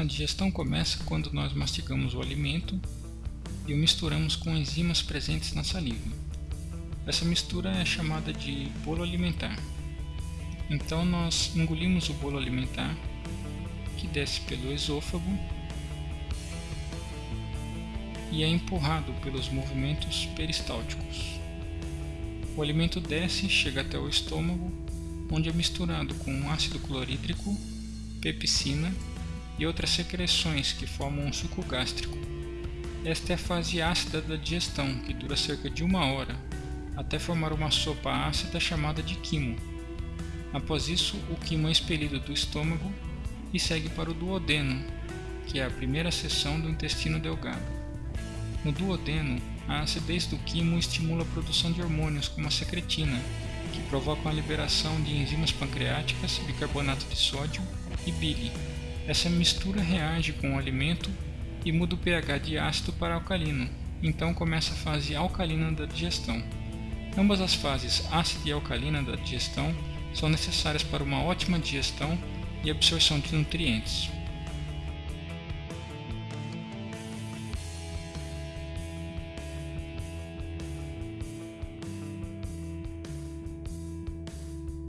A digestão começa quando nós mastigamos o alimento e o misturamos com enzimas presentes na saliva. Essa mistura é chamada de bolo alimentar. Então nós engolimos o bolo alimentar, que desce pelo esôfago e é empurrado pelos movimentos peristálticos. O alimento desce e chega até o estômago, onde é misturado com ácido clorídrico, pepsina e outras secreções que formam um suco gástrico. Esta é a fase ácida da digestão, que dura cerca de uma hora, até formar uma sopa ácida chamada de quimo. Após isso, o quimo é expelido do estômago e segue para o duodeno, que é a primeira seção do intestino delgado. No duodeno, a acidez do quimo estimula a produção de hormônios como a secretina, que provocam a liberação de enzimas pancreáticas, bicarbonato de sódio e bile. Essa mistura reage com o alimento e muda o pH de ácido para alcalino, então começa a fase alcalina da digestão. Ambas as fases ácida e alcalina da digestão são necessárias para uma ótima digestão e absorção de nutrientes.